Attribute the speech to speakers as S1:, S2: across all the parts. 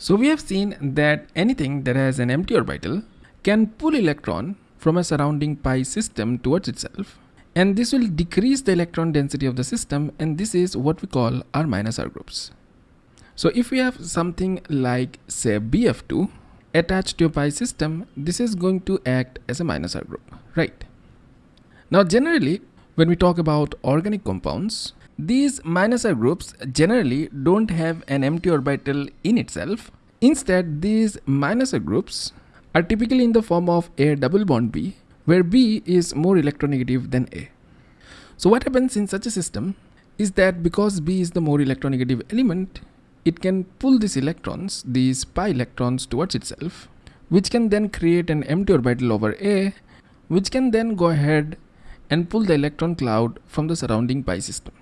S1: So we have seen that anything that has an empty orbital can pull electron from a surrounding pi system towards itself and this will decrease the electron density of the system and this is what we call our minus R groups. So if we have something like say BF2 attached to a pi system, this is going to act as a minus R group, right? Now generally when we talk about organic compounds, these minus R groups generally don't have an empty orbital in itself. Instead, these minus R groups are typically in the form of a double bond B, where B is more electronegative than A. So what happens in such a system is that because B is the more electronegative element, it can pull these electrons, these pi electrons towards itself, which can then create an empty orbital over A, which can then go ahead and pull the electron cloud from the surrounding pi system.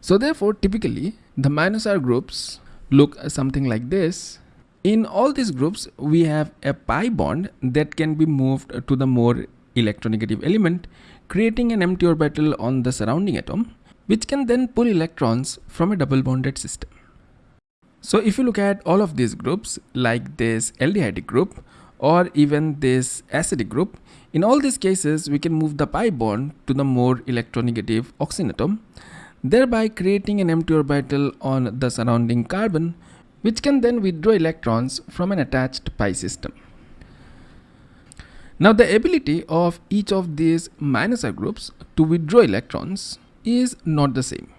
S1: So therefore, typically the minus R groups look something like this. In all these groups, we have a pi bond that can be moved to the more electronegative element, creating an empty orbital on the surrounding atom, which can then pull electrons from a double bonded system. So if you look at all of these groups, like this aldehydic group, or even this acidic group, in all these cases, we can move the pi bond to the more electronegative oxygen atom, thereby creating an empty orbital on the surrounding carbon, which can then withdraw electrons from an attached pi system. Now the ability of each of these minus R groups to withdraw electrons is not the same.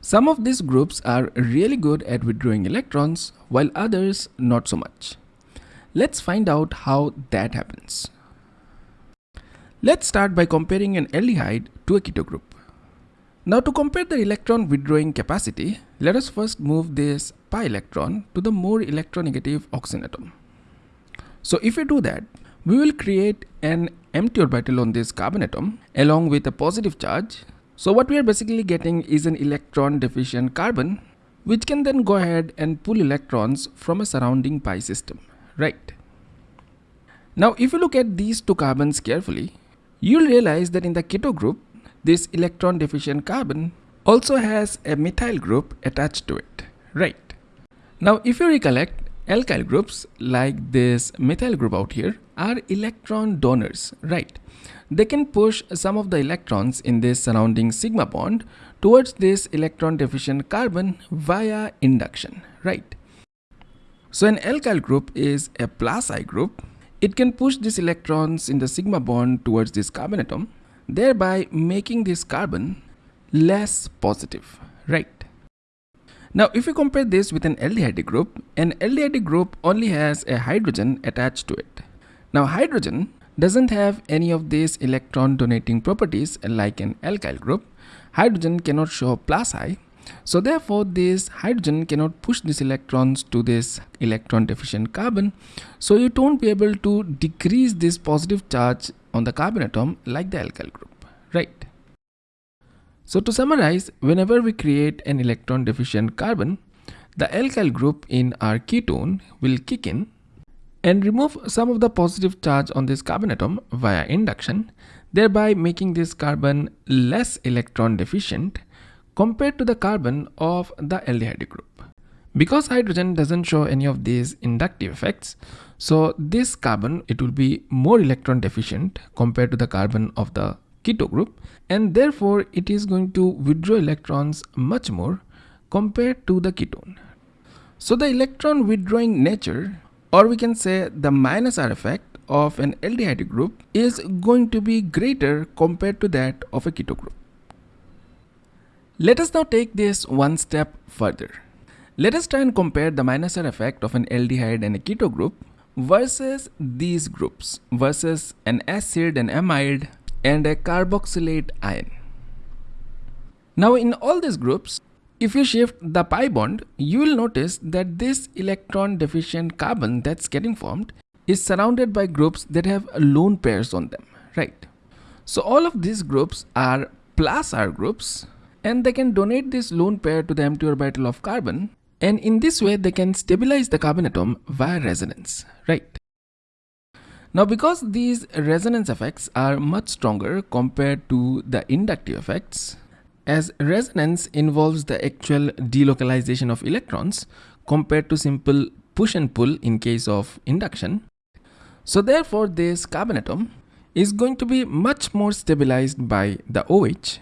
S1: Some of these groups are really good at withdrawing electrons while others not so much. Let's find out how that happens. Let's start by comparing an aldehyde to a keto group. Now to compare the electron withdrawing capacity, let us first move this pi electron to the more electronegative oxygen atom. So if we do that, we will create an empty orbital on this carbon atom along with a positive charge. So what we are basically getting is an electron deficient carbon which can then go ahead and pull electrons from a surrounding pi system, right? Now if you look at these two carbons carefully, you'll realize that in the keto group, this electron deficient carbon also has a methyl group attached to it, right? Now if you recollect, alkyl groups like this methyl group out here are electron donors, right? They can push some of the electrons in this surrounding sigma bond towards this electron deficient carbon via induction, right? So an alkyl group is a plus I group. It can push these electrons in the sigma bond towards this carbon atom thereby making this carbon less positive, right? Now, if you compare this with an aldehyde group, an aldehyde group only has a hydrogen attached to it. Now, hydrogen doesn't have any of these electron donating properties like an alkyl group. Hydrogen cannot show plus I. So therefore, this hydrogen cannot push these electrons to this electron deficient carbon. So you don't be able to decrease this positive charge on the carbon atom like the alkyl group, right? So to summarize, whenever we create an electron deficient carbon, the alkyl group in our ketone will kick in and remove some of the positive charge on this carbon atom via induction, thereby making this carbon less electron deficient compared to the carbon of the aldehyde group. Because hydrogen doesn't show any of these inductive effects, so this carbon, it will be more electron deficient compared to the carbon of the keto group and therefore it is going to withdraw electrons much more compared to the ketone. So the electron withdrawing nature or we can say the minus R effect of an aldehyde group is going to be greater compared to that of a keto group. Let us now take this one step further. Let us try and compare the minus R effect of an aldehyde and a keto group versus these groups versus an acid, an amide and a carboxylate ion. Now in all these groups, if you shift the pi bond, you will notice that this electron deficient carbon that's getting formed is surrounded by groups that have lone pairs on them, right? So all of these groups are plus R groups and they can donate this lone pair to the empty orbital of carbon and in this way, they can stabilize the carbon atom via resonance, right? Now, because these resonance effects are much stronger compared to the inductive effects, as resonance involves the actual delocalization of electrons compared to simple push and pull in case of induction. So therefore this carbon atom is going to be much more stabilized by the OH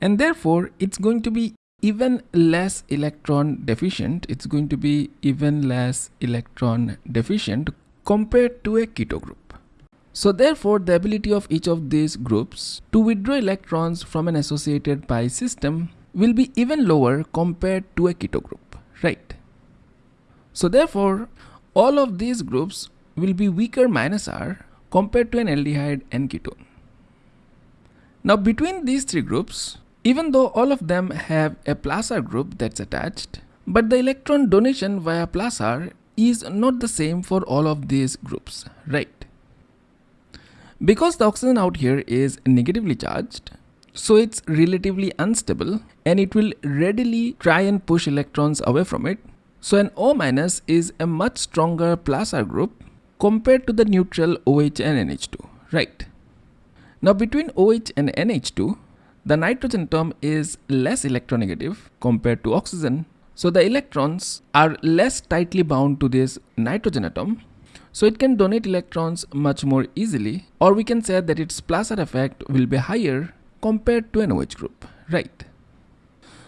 S1: and therefore it's going to be even less electron deficient it's going to be even less electron deficient compared to a keto group. So therefore the ability of each of these groups to withdraw electrons from an associated pi system will be even lower compared to a keto group right? So therefore all of these groups will be weaker minus r compared to an aldehyde and ketone. Now between these three groups even though all of them have a plus R group that's attached, but the electron donation via plus R is not the same for all of these groups, right? Because the oxygen out here is negatively charged, so it's relatively unstable and it will readily try and push electrons away from it. So an O minus is a much stronger plus R group compared to the neutral OH and NH2, right? Now between OH and NH2, the nitrogen atom is less electronegative compared to oxygen. So the electrons are less tightly bound to this nitrogen atom. So it can donate electrons much more easily or we can say that its plus R effect will be higher compared to an OH group, right?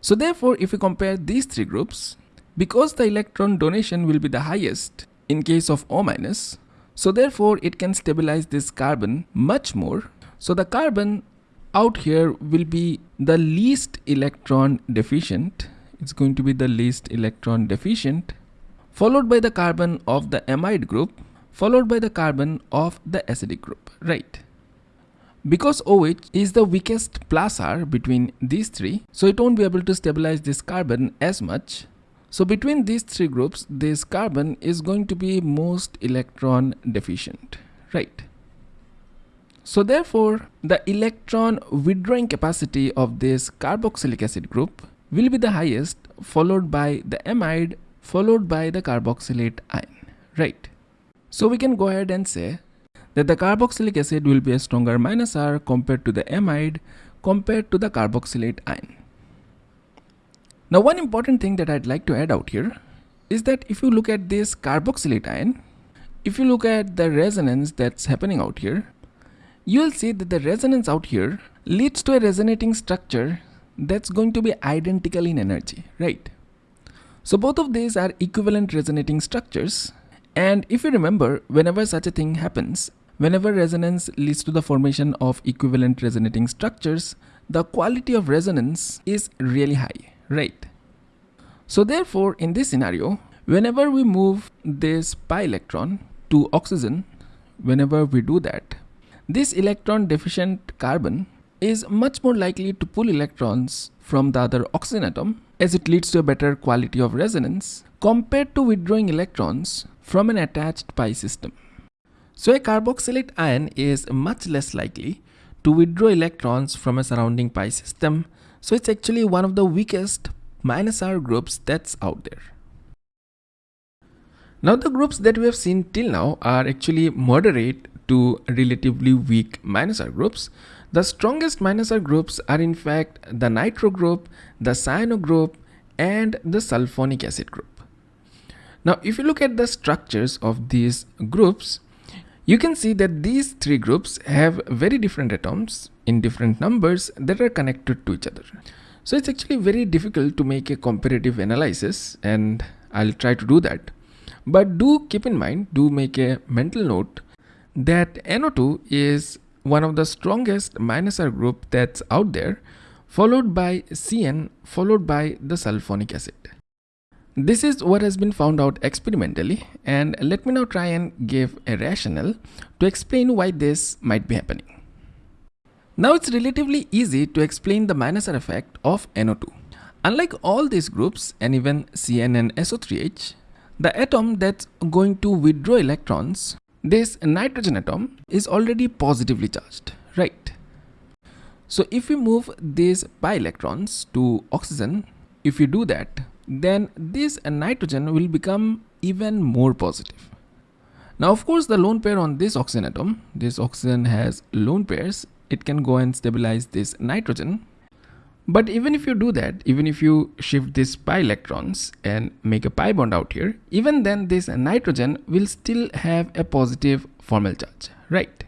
S1: So therefore if we compare these three groups, because the electron donation will be the highest in case of O minus, so therefore it can stabilize this carbon much more. So the carbon out here will be the least electron deficient. It's going to be the least electron deficient followed by the carbon of the amide group followed by the carbon of the acidic group right? Because OH is the weakest plus R between these three so it won't be able to stabilize this carbon as much. So between these three groups this carbon is going to be most electron deficient right so therefore, the electron withdrawing capacity of this carboxylic acid group will be the highest followed by the amide followed by the carboxylate ion, right? So we can go ahead and say that the carboxylic acid will be a stronger minus R compared to the amide compared to the carboxylate ion. Now one important thing that I'd like to add out here is that if you look at this carboxylate ion, if you look at the resonance that's happening out here, you will see that the resonance out here leads to a resonating structure that's going to be identical in energy, right? So both of these are equivalent resonating structures. And if you remember, whenever such a thing happens, whenever resonance leads to the formation of equivalent resonating structures, the quality of resonance is really high, right? So therefore, in this scenario, whenever we move this pi electron to oxygen, whenever we do that, this electron deficient carbon is much more likely to pull electrons from the other oxygen atom as it leads to a better quality of resonance compared to withdrawing electrons from an attached pi system. So a carboxylate ion is much less likely to withdraw electrons from a surrounding pi system so it's actually one of the weakest minus R groups that's out there. Now the groups that we have seen till now are actually moderate to relatively weak minus R groups. The strongest minus R groups are in fact the nitro group, the cyano group and the sulfonic acid group. Now if you look at the structures of these groups, you can see that these three groups have very different atoms in different numbers that are connected to each other. So it's actually very difficult to make a comparative analysis and I'll try to do that. But do keep in mind, do make a mental note that NO2 is one of the strongest minus R group that's out there followed by CN followed by the sulfonic acid. This is what has been found out experimentally and let me now try and give a rationale to explain why this might be happening. Now it's relatively easy to explain the minus R effect of NO2. Unlike all these groups and even CN and SO3H, the atom that's going to withdraw electrons this nitrogen atom is already positively charged, right? So if we move these pi electrons to oxygen, if you do that, then this nitrogen will become even more positive. Now of course the lone pair on this oxygen atom, this oxygen has lone pairs, it can go and stabilize this nitrogen. But even if you do that, even if you shift these pi electrons and make a pi bond out here, even then this nitrogen will still have a positive formal charge, right?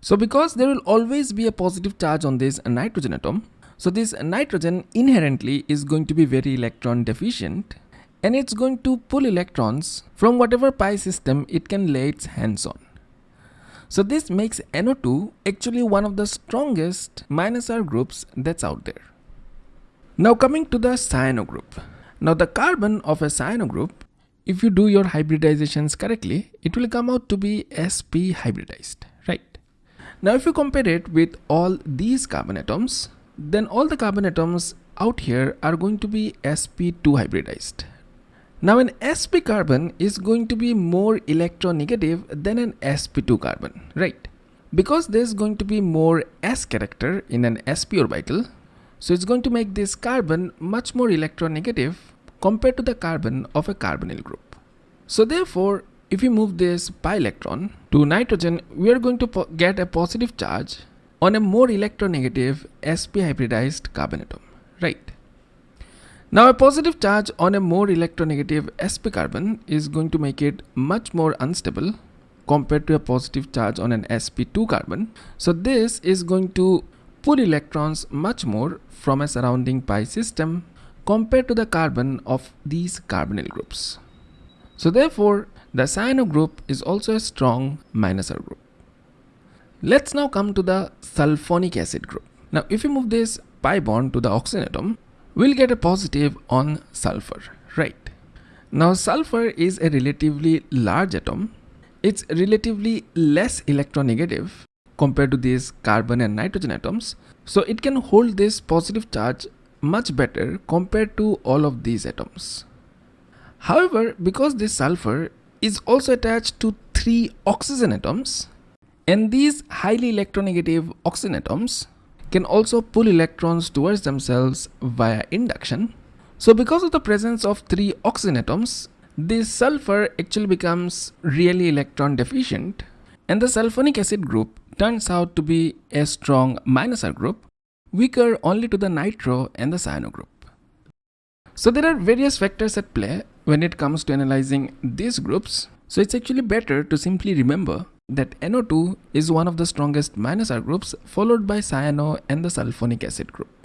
S1: So because there will always be a positive charge on this nitrogen atom, so this nitrogen inherently is going to be very electron deficient and it's going to pull electrons from whatever pi system it can lay its hands on. So this makes NO2 actually one of the strongest minus R groups that's out there. Now coming to the cyano group. Now the carbon of a cyano group, if you do your hybridizations correctly, it will come out to be sp hybridized, right? Now if you compare it with all these carbon atoms, then all the carbon atoms out here are going to be sp2 hybridized, now an sp carbon is going to be more electronegative than an sp2 carbon, right? Because there's going to be more s character in an sp orbital, so it's going to make this carbon much more electronegative compared to the carbon of a carbonyl group. So therefore, if we move this pi electron to nitrogen, we are going to get a positive charge on a more electronegative sp hybridized carbon atom, right? Now a positive charge on a more electronegative sp carbon is going to make it much more unstable compared to a positive charge on an sp2 carbon. So this is going to pull electrons much more from a surrounding pi system compared to the carbon of these carbonyl groups. So therefore the cyano group is also a strong minus R group. Let's now come to the sulfonic acid group. Now if you move this pi bond to the oxygen atom, we'll get a positive on sulfur, right? Now sulfur is a relatively large atom. It's relatively less electronegative compared to these carbon and nitrogen atoms. So it can hold this positive charge much better compared to all of these atoms. However, because this sulfur is also attached to three oxygen atoms and these highly electronegative oxygen atoms can also pull electrons towards themselves via induction. So because of the presence of three oxygen atoms, this sulfur actually becomes really electron deficient and the sulfonic acid group turns out to be a strong minus R group, weaker only to the nitro and the cyano group. So there are various factors at play when it comes to analyzing these groups. So it's actually better to simply remember that NO2 is one of the strongest minus R groups followed by cyano and the sulfonic acid group.